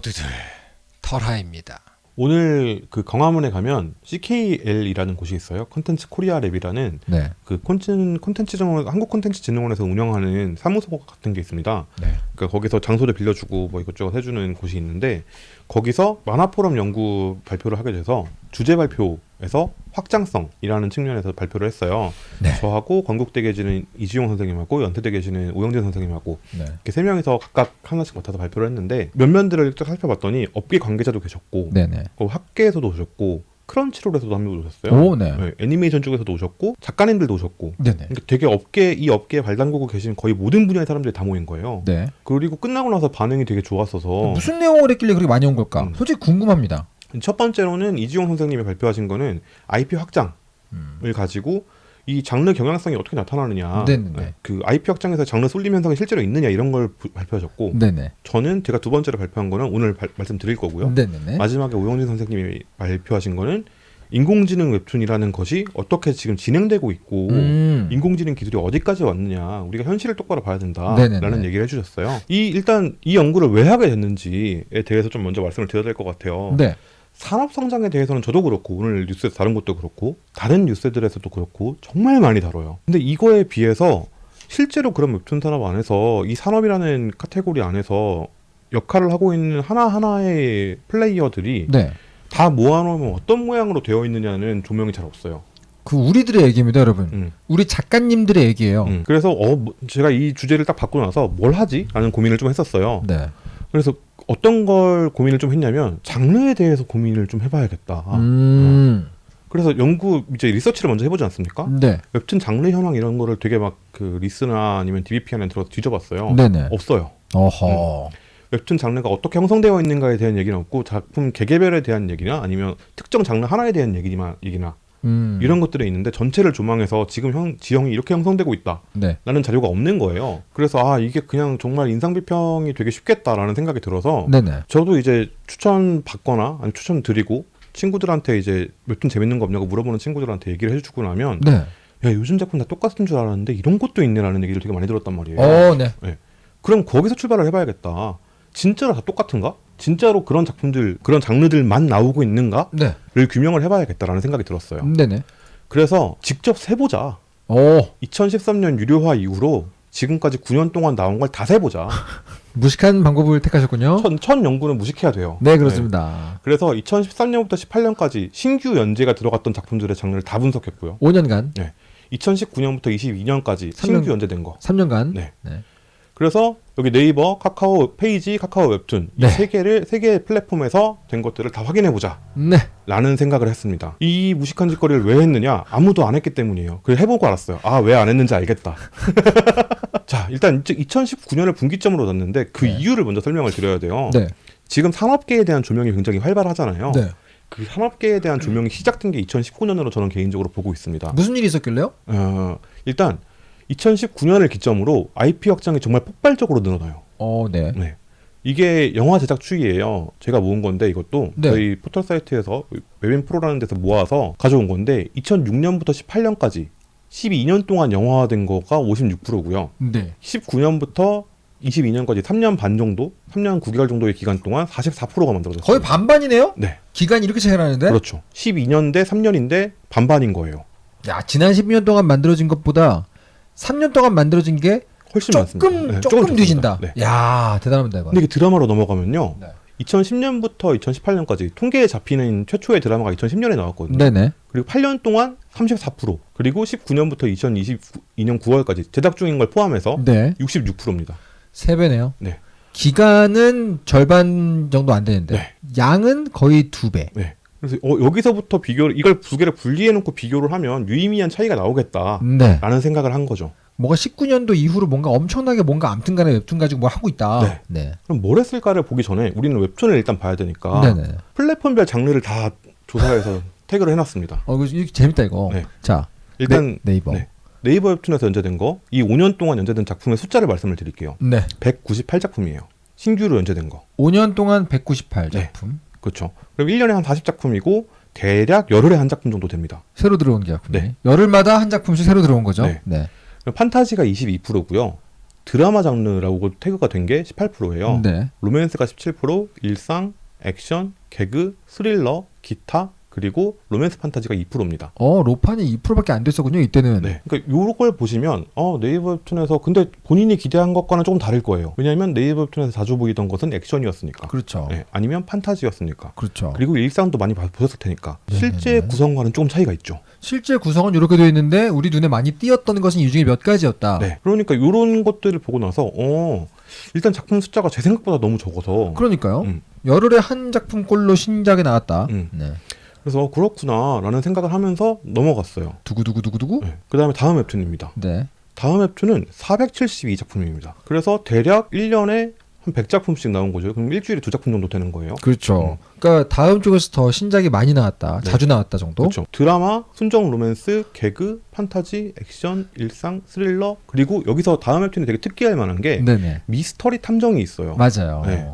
모두들 털하입니다. 오늘 그 광화문에 가면 CKL이라는 곳이 있어요. 콘텐츠 코리아 랩이라는 네. 그 콘텐츠 콘텐츠 정원 한국 콘텐츠 진흥원에서 운영하는 사무소 같은 게 있습니다. 네. 그러니까 거기서 장소를 빌려주고 뭐 이것저것 해주는 곳이 있는데 거기서 만화포럼 연구 발표를 하게 돼서 주제 발표에서 확장성이라는 측면에서 발표를 했어요. 네. 저하고 건국대 계시는 이지용 선생님하고 연세대 계시는 오영진 선생님하고 네. 이렇게 세 명이서 각각 하나씩 맡아서 발표를 했는데 면면들을 딱 살펴봤더니 업계 관계자도 계셨고. 그 학계에서도 오셨고 크런치롤에서도 한명 오셨어요. 오, 네. 네, 애니메이션 쪽에서도 오셨고 작가님들도 오셨고 네네. 그러니까 되게 업계 이 업계에 발 담그고 계신 거의 모든 분야의 사람들이 다 모인 거예요. 네. 그리고 끝나고 나서 반응이 되게 좋았어서 무슨 내용을 했길래 그렇게 많이 온 걸까? 음. 솔직히 궁금합니다. 첫 번째로는 이지용 선생님이 발표하신 거는 IP 확장을 음. 가지고 이 장르 경향성이 어떻게 나타나느냐, 네네네. 네, 그 IP 확장에서 장르 쏠림 현상이 실제로 있느냐 이런 걸 부- 발표하셨고 네네. 저는 제가 두 번째로 발표한 거는 오늘 발- 말씀드릴 거고요. 네네네. 마지막에 오영진 선생님이 발표하신 거는 인공지능 웹툰이라는 것이 어떻게 지금 진행되고 있고 음. 인공지능 기술이 어디까지 왔느냐 우리가 현실을 똑바로 봐야 네네네. 된다라는 얘기를 해주셨어요. 이 일단 이 연구를 왜 하게 됐는지에 대해서 좀 먼저 말씀을 드려야 될 것 같아요. 네. 산업 성장에 대해서는 저도 그렇고 오늘 뉴스에서 다른 것도 그렇고 다른 뉴스들에서도 그렇고 정말 많이 다뤄요. 근데 이거에 비해서 실제로 그런 웹툰 산업 안에서 이 산업이라는 카테고리 안에서 역할을 하고 있는 하나하나의 플레이어들이 네. 다 모아놓으면 어떤 모양으로 되어 있느냐는 조명이 잘 없어요. 그 우리들의 얘기입니다, 여러분. 음. 우리 작가님들의 얘기예요. 음. 그래서 어 뭐- 제가 이 주제를 딱 받고 나서 뭘 하지? 라는 고민을 좀 했었어요. 네. 그래서 어떤 걸 고민을 좀 했냐면 장르에 대해서 고민을 좀 해봐야겠다. 음. 그래서 연구 이제 리서치를 먼저 해보지 않습니까? 네. 웹툰 장르 현황 이런 거를 되게 막 그 리스나 아니면 DBP 안에 들어서 뒤져봤어요. 네네. 없어요. 어허. 웹툰 장르가 어떻게 형성되어 있는가에 대한 얘기는 없고 작품 개개별에 대한 얘기나 아니면 특정 장르 하나에 대한 얘기나 얘기나 음. 이런 것들이 있는데 전체를 조망해서 지금 형 지형이 이렇게 형성되고 있다. 네. 라는 자료가 없는 거예요. 그래서 아 이게 그냥 정말 인상 비평이 되게 쉽겠다라는 생각이 들어서 네네. 저도 이제 추천 받거나 아니 추천 드리고 친구들한테 이제 웹툰 재밌는 거 없냐고 물어보는 친구들한테 얘기를 해주고 나면 네. 야 요즘 작품 다 똑같은 줄 알았는데 이런 것도 있네라는 얘기를 되게 많이 들었단 말이에요. 어, 네. 그럼 거기서 출발을 해봐야겠다. 진짜로 다 똑같은가? 진짜로 그런 작품들 그런 장르들만 나오고 있는가를 네. 규명을 해봐야겠다라는 생각이 들었어요. 네네. 그래서 직접 세보자. 오. 2013년 유료화 이후로 지금까지 9년 동안 나온 걸 다 세보자. 무식한 방법을 택하셨군요. 첫, 첫 연구는 무식해야 돼요. 네, 그렇습니다. 그래서 2013년부터 18년까지 신규 연재가 들어갔던 작품들의 장르를 다 분석했고요. 5년간, 2019년부터 22년까지 삼 년- 신규 연재된 거. 3년간. 네. 네. 그래서 여기 네이버, 카카오 페이지, 카카오 웹툰 네. 이세 개를 세 개의 플랫폼에서 된 것들을 다 확인해 보자. 네. 라는 생각을 했습니다. 이 무식한 짓거리를 왜 했느냐? 아무도 안 했기 때문이에요. 그래서 해보고 알았어요. 아, 왜 안 했는지 알겠다. 자, 일단 2019년을 분기점으로 놨는데 그 네. 이유를 먼저 설명을 드려야 돼요. 네. 지금 산업계에 대한 조명이 굉장히 활발하잖아요. 네. 그 산업계에 대한 조명이 시작된 게 2019년으로 저는 개인적으로 보고 있습니다. 무슨 일이 있었길래요? 어, 일단 2019년을 기점으로 IP 확장이 정말 폭발적으로 늘어나요. 어, 네. 네. 이게 영화 제작 추이예요. 제가 모은 건데 이것도 네. 저희 포털 사이트에서 웹인 프로라는 데서 모아서 가져온 건데 2006년부터 18년까지 12년 동안 영화화된 거가 56%고요. 네. 19년부터 22년까지 3년 반 정도, 3년 9개월 정도의 기간 동안 44%가 만들어졌어요. 거의 반반이네요? 네, 기간이 이렇게 차이 나는데? 그렇죠. 12년 대 3년인데 반반인 거예요. 야, 지난 12년 동안 만들어진 것보다 3년 동안 만들어진 게 훨씬 조금, 많습니다. 네, 조금 좋습니다. 뒤진다. 네. 야, 대단합니다, 이거. 근데 이게 드라마로 넘어가면요. 네. 2010년부터 2018년까지 통계에 잡히는 최초의 드라마가 2010년에 나왔거든요. 네네. 그리고 8년 동안 34%, 그리고 19년부터 2022년 9월까지 제작 중인 걸 포함해서 네. 66%입니다. 세 배네요. 네. 기간은 절반 정도 안 되는데 네. 양은 거의 두 배. 네. 그래서 어, 여기서부터 비교를 이걸 두 개를 분리해 놓고 비교를 하면 유의미한 차이가 나오겠다라는 네. 생각을 한 거죠. 뭔가 19년도 이후로 뭔가 엄청나게 뭔가 암튼간에 웹툰 가지고 뭐 하고 있다. 네. 네. 그럼 뭘 했을까를 보기 전에 우리는 웹툰을 일단 봐야 되니까 네네. 플랫폼별 장르를 다 조사해서 태그를 해놨습니다. 어, 이거 재밌다 이거. 네. 자, 일단 네, 이버 네. 네이버 웹툰에서 연재된 거, 이 5년 동안 연재된 작품의 숫자를 말씀을 드릴게요. 네. 198작품이에요. 신규로 연재된 거. 5년 동안 198 네. 작품. 그렇죠. 그럼 1년에 한 40작품이고 대략 열흘에 한 작품 정도 됩니다. 새로 들어온 게 작품이. 네. 열흘마다 한 작품씩 새로 들어온 거죠. 네. 네. 판타지가 22%고요. 드라마 장르라고 태그가 된 게 18%예요. 네. 로맨스가 17%, 일상, 액션, 개그, 스릴러, 기타 그리고 로맨스 판타지가 2%입니다. 어 로판이 2%밖에 안 됐었군요 이때는. 네. 그러니까 요걸 보시면 어 네이버 웹툰에서 근데 본인이 기대한 것과는 조금 다를 거예요. 왜냐하면 네이버 웹툰에서 자주 보이던 것은 액션이었으니까. 그렇죠. 네. 아니면 판타지였으니까. 그렇죠. 그리고 일상도 많이 봐- 보셨을 테니까 네네네. 실제 구성과는 조금 차이가 있죠. 실제 구성은 이렇게 되어 있는데 우리 눈에 많이 띄었던 것은 이 중에 몇 가지였다. 네. 그러니까 이런 것들을 보고 나서 어 일단 작품 숫자가 제 생각보다 너무 적어서 그러니까요. 음. 열흘에 한 작품꼴로 신작이 나왔다. 음. 네. 그래서 그렇구나라는 생각을 하면서 넘어갔어요. 두구두구 두구두구. 네. 그다음에 다음 웹툰입니다. 네. 다음 웹툰은 472작품입니다. 그래서 대략 1년에 한 100작품씩 나온 거죠. 그럼 일주일에 두 작품 정도 되는 거예요. 그렇죠. 그러니까 다음 쪽에서 더 신작이 많이 나왔다. 네. 자주 나왔다 정도. 그렇죠. 드라마, 순정 로맨스, 개그, 판타지, 액션, 일상, 스릴러 그리고 여기서 다음 웹툰이 되게 특기할 만한 게 네네. 미스터리 탐정이 있어요. 맞아요. 네.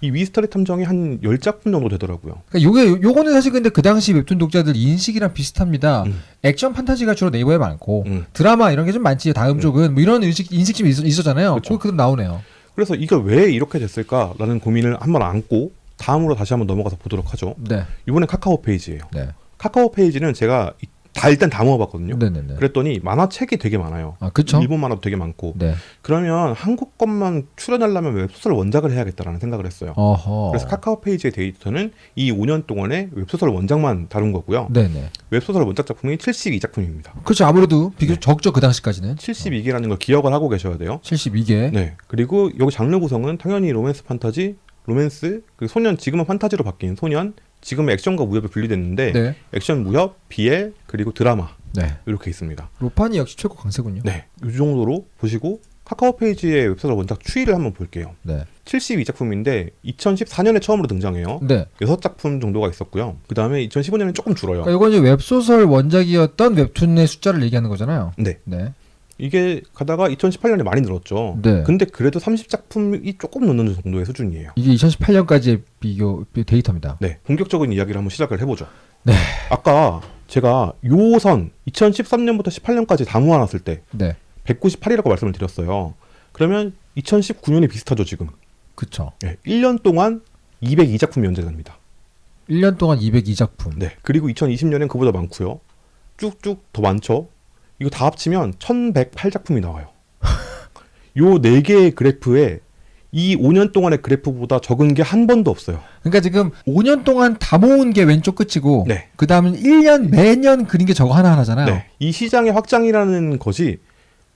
이 미스터리 탐정이 한 10작품 정도 되더라고요. 그러니까 요게 요거는 사실 근데 그 당시 웹툰 독자들 인식이랑 비슷합니다. 음. 액션 판타지가 주로 네이버에 많고 음. 드라마 이런 게 좀 많지. 다음 음. 쪽은 뭐 이런 인식 인식 좀 있, 있었 잖아요. 그쵸. 그거 그대로 나오네요. 그래서 이게 왜 이렇게 됐을까라는 고민을 한번 안고 다음으로 다시 한번 넘어가서 보도록 하죠. 네. 이번엔 카카오 페이지예요. 네. 카카오 페이지는 제가 이- 다 일단 다 모아봤거든요. 네네네. 그랬더니 만화책이 되게 많아요. 아 그렇죠. 일본 만화도 되게 많고 네. 그러면 한국 것만 출연하려면 웹소설 원작을 해야겠다라는 생각을 했어요. 어허. 그래서 카카오 페이지의 데이터는 이 5년 동안의 웹소설 원작만 다룬 거고요. 네네. 웹소설 원작 작품이 72작품입니다. 그렇죠. 아무래도 비교적 네. 적죠 그 당시까지는. 72개라는 걸 기억을 하고 계셔야 돼요. 72개. 네. 그리고 여기 장르 구성은 당연히 로맨스 판타지, 로맨스, 그리고 소년 지금은 판타지로 바뀐 소년, 지금은 액션과 무협에 분리됐는데 네. 액션, 무협, BL 그리고 드라마 네. 이렇게 있습니다. 로판이 역시 최고 강세군요. 네. 이 정도로 보시고 카카오 페이지의 웹소설 원작 추이를 한번 볼게요. 네. 72작품인데 2014년에 처음으로 등장해요. 네. 6작품 정도가 있었고요. 그 다음에 2015년에는 조금 줄어요. 그러니까 이건 이제 웹소설 원작이었던 웹툰의 숫자를 얘기하는 거잖아요. 네. 네. 이게 가다가 2018년에 많이 늘었죠. 네. 근데 그래도 30작품이 조금 넘는 정도의 수준이에요. 이게 2018년까지의 비교 비- 데이터입니다. 네. 본격적인 이야기를 한번 시작을 해보죠. 네. 아까 제가 요선 2013년부터 18년까지 다 모아놨을 때 네. 198이라고 말씀을 드렸어요. 그러면 2019년이 비슷하죠, 지금. 그쵸. 네. 1년 동안 202작품이 연재됩니다. 1년 동안 202작품. 네. 그리고 2020년엔 그보다 많고요. 쭉쭉 더 많죠. 이거 다 합치면 1108작품이 나와요. 요 네 개의 그래프에 이 5년 동안의 그래프보다 적은 게 한 번도 없어요. 그러니까 지금 5년 동안 다 모은 게 왼쪽 끝이고 네. 그 다음은 1년 매년 그린 게 저거 하나하나잖아요. 네. 이 시장의 확장이라는 것이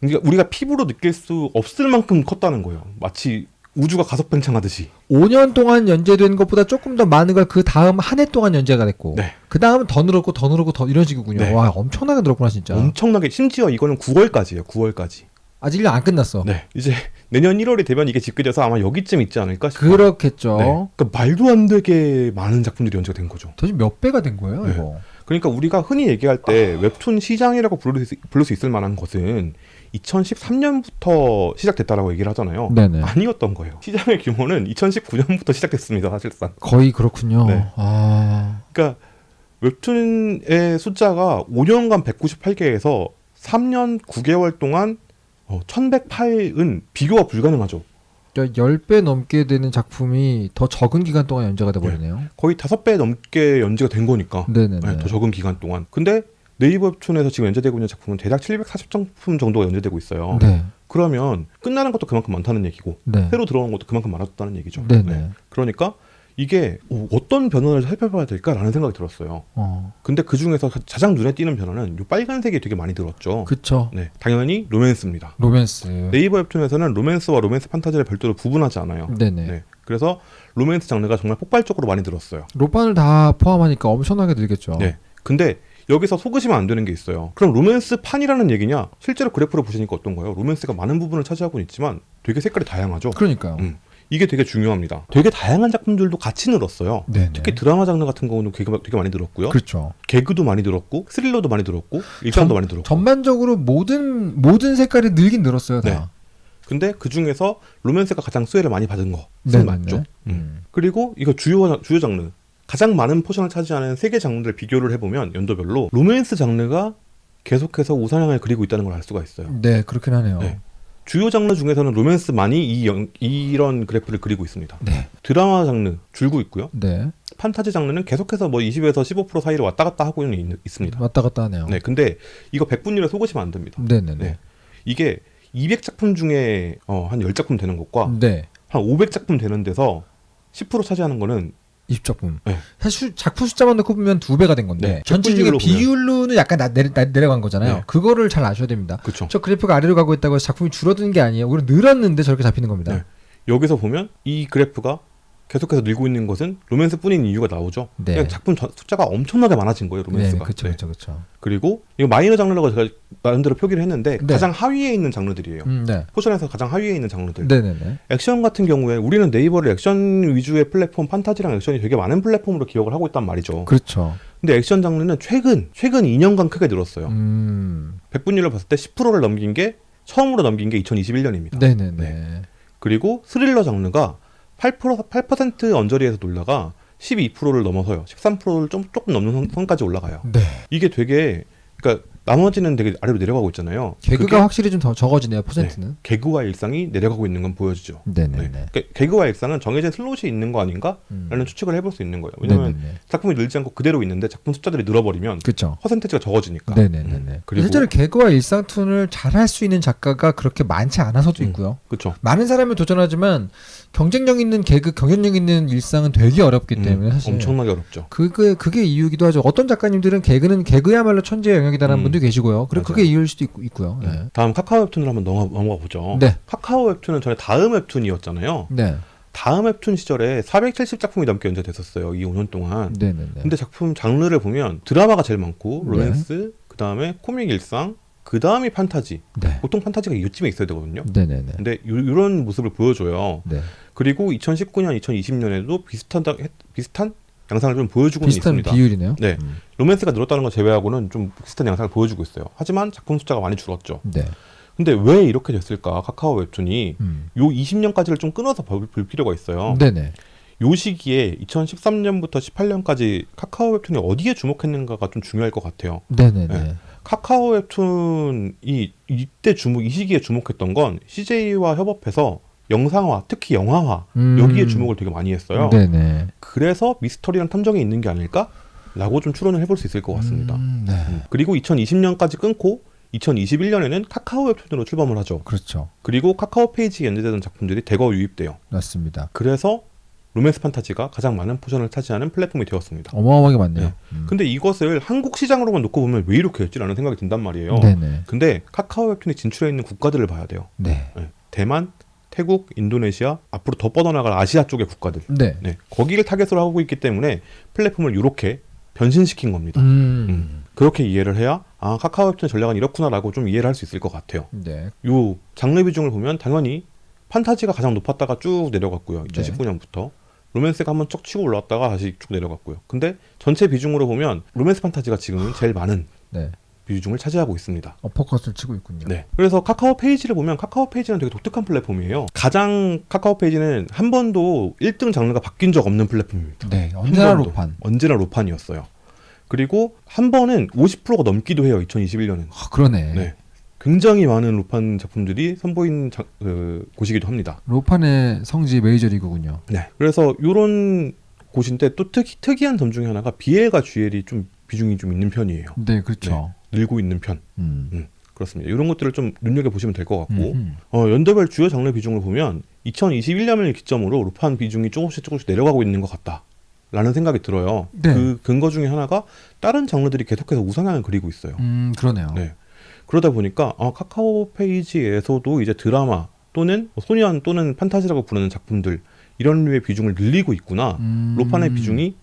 우리가 피부로 느낄 수 없을 만큼 컸다는 거예요. 마치 우주가 가속 팽창하듯이. 5년 동안 연재된 것보다 조금 더 많은 걸 그 다음 한 해 동안 연재가 됐고 네. 그 다음은 더 늘었고 더 늘었고 더 이런 식이군요. 네. 와 엄청나게 늘었구나 진짜. 엄청나게 심지어 이거는 9월까지예요. 9월까지. 아직 1년 안 끝났어. 네. 이제 내년 1월이 되면 이게 집계돼서 아마 여기쯤 있지 않을까 싶어요. 그렇겠죠. 네. 그러니까 말도 안 되게 많은 작품들이 연재가 된 거죠. 도대체 몇 배가 된 거예요 네. 이거. 그러니까 우리가 흔히 얘기할 때 웹툰 시장이라고 부를 수, 부를 수 있을 만한 것은 2013년부터 시작됐다라고 얘기를 하잖아요. 네네. 아니었던 거예요. 시장의 규모는 2019년부터 시작됐습니다, 사실상. 거의 그렇군요. 네. 아 그러니까 웹툰의 숫자가 5년간 198개에서 3년 9개월 동안 어, 1108은 비교가 불가능하죠. 10배 넘게 되는 작품이 더 적은 기간 동안 연재가 돼 버리네요. 거의 5배 넘게 연재가 된 거니까. 네네네. 네, 더 적은 기간 동안. 근데 네이버 웹툰에서 지금 연재되고 있는 작품은 대략 740작품 정도가 연재되고 있어요. 네. 그러면 끝나는 것도 그만큼 많다는 얘기고 네. 새로 들어오는 것도 그만큼 많았다는 얘기죠. 네네. 그러니까 이게 어, 어떤 변화를 살펴봐야 될까라는 생각이 들었어요. 어. 근데 그 중에서 가장 눈에 띄는 변화는 요 빨간색이 되게 많이 들었죠. 그쵸. 네, 당연히 로맨스입니다. 로맨스. 네이버 웹툰에서는 로맨스와 로맨스 판타지를 별도로 구분하지 않아요. 네네. 네, 그래서 로맨스 장르가 정말 폭발적으로 많이 늘었어요. 로판을 다 포함하니까 엄청나게 늘겠죠. 네. 근데 여기서 속으시면 안 되는 게 있어요. 그럼 로맨스 판이라는 얘기냐? 실제로 그래프를 보시니까 어떤 거예요? 로맨스가 많은 부분을 차지하고 있지만 되게 색깔이 다양하죠. 그러니까요. 음. 이게 되게 중요합니다. 되게 다양한 작품들도 같이 늘었어요. 네네. 특히 드라마 장르 같은 경우는 되게, 되게 많이 늘었고요. 그렇죠. 개그도 많이 늘었고 스릴러도 많이 늘었고 일상도 전- 많이 늘었고. 전반적으로 모든 모든 색깔이 늘긴 늘었어요. 다. 네. 근데 그 중에서 로맨스가 가장 수혜를 많이 받은 거 네, 맞죠. 음. 음. 그리고 이거 주요 주요 장르 가장 많은 포션을 차지하는 세 개 장르를 비교를 해보면 연도별로 로맨스 장르가 계속해서 우상향을 그리고 있다는 걸 알 수가 있어요. 네, 그렇긴 하네요. 네. 주요 장르 중에서는 로맨스만이 이 영- 이런 그래프를 그리고 있습니다. 네. 드라마 장르 줄고 있고요. 네. 판타지 장르는 계속해서 뭐 20에서 15% 사이를 왔다 갔다 하고는 있, 있습니다. 왔다 갔다 하네요. 네, 근데 이거 100분율에 속으시면 안 됩니다. 네네네. 네. 이게 200작품 중에 어, 한 10작품 되는 것과 네. 한 500작품 되는 데서 10% 차지하는 거는 20작품. 네. 사실 작품 숫자만 넣고 보면 두 배가 된 건데 네. 전체 중에 비율로 보면. 비율로는 약간 나, 내려, 나, 내려간 거잖아요. 네. 그거를 잘 아셔야 됩니다. 그렇죠. 저 그래프가 아래로 가고 있다고 해서 작품이 줄어드는 게 아니에요. 오히려 늘었는데 저렇게 잡히는 겁니다. 네. 여기서 보면 이 그래프가 계속해서 늘고 있는 것은 로맨스뿐인 이유가 나오죠. 네. 작품 전- 숫자가 엄청나게 많아진 거예요, 네, 로맨스가. 그렇죠, 네. 그렇죠, 그렇죠. 그리고 이거 마이너 장르라고 제가 나름대로 표기를 했는데 네. 가장 하위에 있는 장르들이에요. 음, 네. 포션에서 가장 하위에 있는 장르들. 네네네. 액션 같은 경우에 우리는 네이버를 액션 위주의 플랫폼 판타지랑 액션이 되게 많은 플랫폼으로 기억을 하고 있단 말이죠. 그렇죠. 근데 액션 장르는 최근 최근 2년간 크게 늘었어요. 음, 100분율로 봤을 때 10%를 넘긴 게 처음으로 넘긴 게 2021년입니다. 네네네. 네. 그리고 스릴러 장르가 8% 8% 언저리에서 놀다가 12%를 넘어서요. 13%를 좀 조금 넘는 선- 선까지 올라가요. 네. 이게 되게 그러니까 나머지는 되게 아래로 내려가고 있잖아요. 개그가 확실히 좀 더 적어지네요, 퍼센트는. 개그와 일상이 내려가고 있는 건 보여지죠. 네네네. 네. 그러니까 개그와 일상은 정해진 슬롯이 있는 거 아닌가라는 음. 추측을 해볼 수 있는 거예요. 왜냐하면 네네네. 작품이 늘지 않고 그대로 있는데 작품 숫자들이 늘어버리면 그렇죠. 퍼센테이지가 적어지니까. 네네네네. 음. 그리고 실제로 개그와 일상 툰을 잘할 수 있는 작가가 그렇게 많지 않아서도 음. 있고요. 그렇죠. 많은 사람이 도전하지만 경쟁력 있는 개그, 경쟁력 있는 일상은 되게 어렵기 때문에 사실 엄청나게 어렵죠. 그게 그게 이유기도 하죠. 어떤 작가님들은 개그는 개그야말로 천재의 영역이다라는 음. 분도 계시고요. 그리고 맞아요. 그게 이유일 수도 있고, 있고요. 네. 음. 다음 카카오 웹툰을 한번 넘어가, 넘어가 보죠. 네. 카카오 웹툰은 전에 다음 웹툰이었잖아요. 네. 다음 웹툰 시절에 470작품이 넘게 연재됐었어요. 이 5년 동안. 네네네. 근데 작품 장르를 보면 드라마가 제일 많고 네. 로맨스, 그 다음에 코믹 일상, 그 다음이 판타지. 네. 보통 판타지가 이쯤에 있어야 되거든요. 네네네. 근데 요, 런 모습을 보여줘요. 네. 그리고 2019년, 2020년에도 비슷한 비슷한 양상을 좀 보여주고는 비슷한 있습니다. 비율이네요. 네. 음. 로맨스가 늘었다는 걸 제외하고는 좀 비슷한 양상을 보여주고 있어요. 하지만 작품 숫자가 많이 줄었죠. 네. 근데 왜 이렇게 됐을까? 카카오 웹툰이 음. 요 20년까지를 좀 끊어서 볼, 볼 필요가 있어요. 네네. 요 시기에 2013년부터 18년까지 카카오 웹툰이 어디에 주목했는가가 좀 중요할 것 같아요. 네네네. 네. 카카오 웹툰이 이때 주목, 이 시기에 주목했던 건 CJ와 협업해서 영상화, 특히 영화화 음. 여기에 주목을 되게 많이 했어요. 네네. 그래서 미스터리랑 탐정이 있는 게 아닐까?라고 좀 추론을 해볼 수 있을 것 같습니다. 음, 네. 음. 그리고 2020년까지 끊고 2021년에는 카카오 웹툰으로 출범을 하죠. 그렇죠. 그리고 카카오 페이지에 연재되던 작품들이 대거 유입돼요. 맞습니다. 그래서 로맨스 판타지가 가장 많은 포션을 차지하는 플랫폼이 되었습니다. 어마어마하게 많네요. 네. 음. 근데 이것을 한국 시장으로만 놓고 보면 왜 이렇게 했지라는 생각이 든단 말이에요. 네네. 근데 카카오 웹툰이 진출해 있는 국가들을 봐야 돼요. 네. 네. 대만, 태국, 인도네시아, 앞으로 더 뻗어나갈 아시아 쪽의 국가들. 네. 네. 거기를 타겟으로 하고 있기 때문에 플랫폼을 이렇게 변신시킨 겁니다. 음. 음. 그렇게 이해를 해야 아 카카오 웹툰의 전략은 이렇구나라고 좀 이해를 할 수 있을 것 같아요. 네. 요 장르 비중을 보면 당연히 판타지가 가장 높았다가 쭉 내려갔고요. 네. 2019년부터 로맨스가 한번 쩍 치고 올라왔다가 다시 쭉 내려갔고요. 근데 전체 비중으로 보면 로맨스 판타지가 지금은 제일 많은 네. 비중을 차지하고 있습니다. 어퍼컷을 치고 있군요. 네. 그래서 카카오 페이지를 보면 카카오 페이지는 되게 독특한 플랫폼이에요. 가장 카카오 페이지는 한 번도 1등 장르가 바뀐 적 없는 플랫폼입니다. 네. 한 언제나. 로판. 언제나 로판이었어요. 그리고 한 번은 50%가 넘기도 해요. 2021년은. 아, 그러네. 네. 굉장히 많은 로판 작품들이 선보인 자, 그, 곳이기도 합니다. 로판의 성지 메이저리그군요. 네. 그래서 이런 곳인데 또 특이, 특이한 점 중에 하나가 BL과 GL이 좀 비중이 좀 있는 편이에요. 네, 그렇죠. 늘고 있는 편. 음. 그렇습니다. 이런 것들을 좀 눈여겨 보시면 될 것 같고 음. 어, 연도별 주요 장르 비중을 보면 2021년을 기점으로 로판 비중이 조금씩 조금씩 내려가고 있는 것 같다. 라는 생각이 들어요. 네. 그 근거 중에 하나가 다른 장르들이 계속해서 우상향을 그리고 있어요. 음, 그러네요. 네. 그러다 보니까 아, 카카오 페이지에서도 이제 드라마 또는 뭐 소년 또는 판타지라고 부르는 작품들 이런 류의 비중을 늘리고 있구나. 음. 로판의 비중이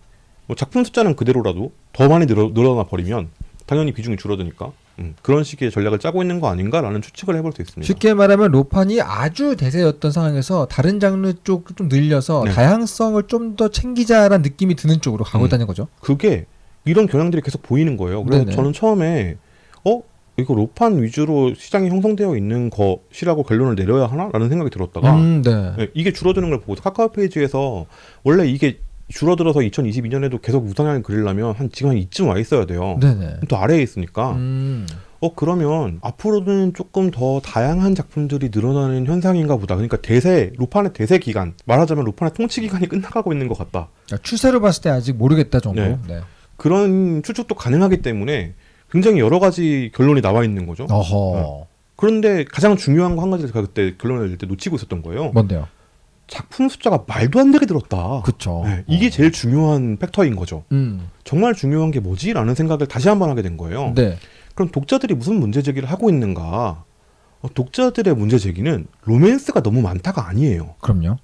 뭐 작품 숫자는 그대로라도 더 많이 늘어, 늘어나 버리면 당연히 비중이 줄어드니까 음, 그런 식의 전략을 짜고 있는 거 아닌가라는 추측을 해볼 수 있습니다. 쉽게 말하면 로판이 아주 대세였던 상황에서 다른 장르 쪽 좀 늘려서 네. 다양성을 좀 더 챙기자라는 느낌이 드는 쪽으로 가고 음. 있다는 거죠. 그게 이런 경향들이 계속 보이는 거예요. 그래서 네네. 저는 처음에 어 이거 로판 위주로 시장이 형성되어 있는 것이라고 결론을 내려야 하나라는 생각이 들었다가 음, 네. 네, 이게 줄어드는 걸 보고 카카오 페이지에서 원래 이게 줄어들어서 2022년에도 계속 우상향을 그리려면 한 지금 한 이쯤 와 있어야 돼요. 네네. 또 아래에 있으니까. 음. 어 그러면 앞으로는 조금 더 다양한 작품들이 늘어나는 현상인가 보다. 그러니까 대세 루판의 대세 기간 말하자면 루판의 통치 기간이 끝나가고 있는 것 같다. 그러니까 추세로 봤을 때 아직 모르겠다 정도. 네. 네. 그런 추측도 가능하기 때문에 굉장히 여러 가지 결론이 나와 있는 거죠. 어허. 그런데 가장 중요한 거 한 가지를 제가 그때 결론을 낼 때 놓치고 있었던 거예요. 뭔데요? 작품 숫자가 말도 안 되게 늘었다. 그쵸. 네, 이게 제일 중요한 팩터인 거죠. 음. 정말 중요한 게 뭐지라는 생각을 다시 한번 하게 된 거예요. 네. 그럼 독자들이 무슨 문제 제기를 하고 있는가? 어, 독자들의 문제 제기는 로맨스가 너무 많다가 아니에요. 그럼요.